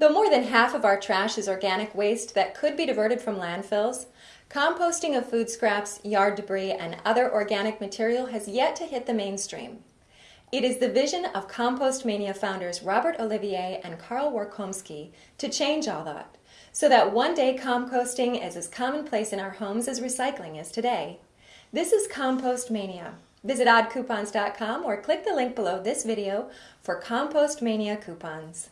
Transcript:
Though more than half of our trash is organic waste that could be diverted from landfills, composting of food scraps, yard debris, and other organic material has yet to hit the mainstream. It is the vision of Compost Mania founders Robert Olivier and Carl Warkomski to change all that, so that one day composting is as commonplace in our homes as recycling is today. This is Compost Mania. Visit oddcoupons.com or click the link below this video for Compost Mania coupons.